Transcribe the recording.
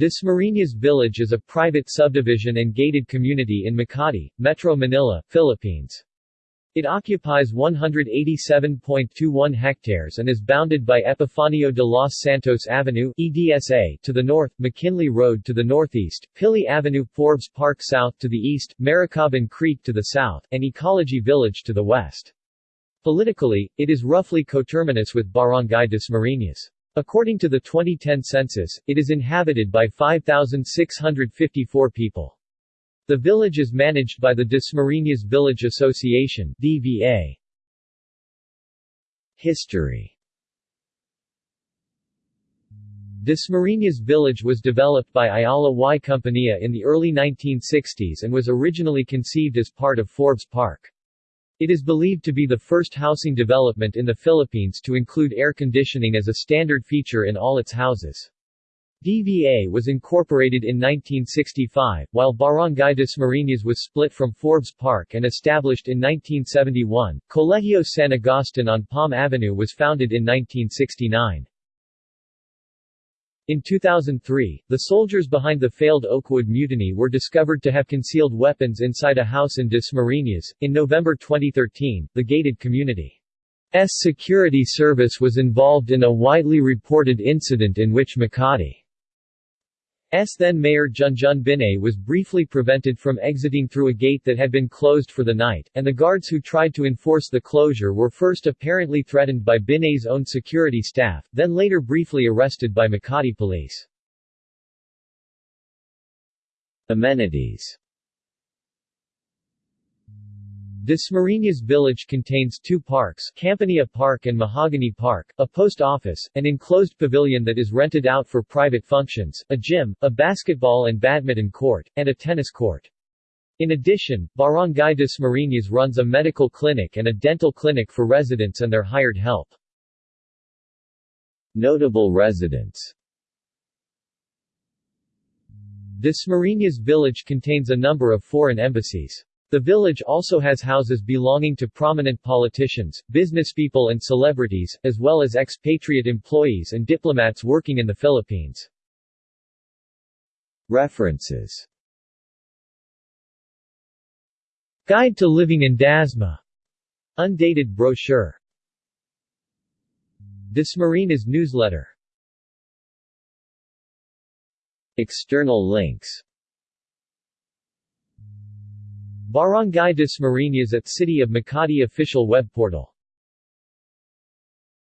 Dasmariñas Village is a private subdivision and gated community in Makati, Metro Manila, Philippines. It occupies 187.21 hectares and is bounded by Epifanio de los Santos Avenue EDSA to the north, McKinley Road to the northeast, Pili Avenue, Forbes Park south to the east, Maricaban Creek to the south, and Ecology Village to the west. Politically, it is roughly coterminous with Barangay Dasmariñas. According to the 2010 census, it is inhabited by 5,654 people. The village is managed by the Dasmariñas Village Association DVA. History Dasmariñas Village was developed by Ayala y Compañía in the early 1960s and was originally conceived as part of Forbes Park. It is believed to be the first housing development in the Philippines to include air conditioning as a standard feature in all its houses. DVA was incorporated in 1965, while Barangay Dasmariñas was split from Forbes Park and established in 1971. Colegio San Agustin on Palm Avenue was founded in 1969. In 2003, the soldiers behind the failed Oakwood Mutiny were discovered to have concealed weapons inside a house in Dasmariñas. In November 2013, the gated community's security service was involved in a widely reported incident in which Makati S then Mayor Junjun Binay was briefly prevented from exiting through a gate that had been closed for the night, and the guards who tried to enforce the closure were first apparently threatened by Binay's own security staff, then later briefly arrested by Makati police. Amenities Dasmariñas village contains two parks Campania Park and Mahogany Park, a post office, an enclosed pavilion that is rented out for private functions, a gym, a basketball and badminton court, and a tennis court. In addition, Barangay Dasmariñas runs a medical clinic and a dental clinic for residents and their hired help. Notable residents Dasmariñas village contains a number of foreign embassies. The village also has houses belonging to prominent politicians, businesspeople and celebrities, as well as expatriate employees and diplomats working in the Philippines. References Guide to Living in Dasma. Undated brochure. Dasmariñas newsletter External links Barangay Dasmariñas at City of Makati official web portal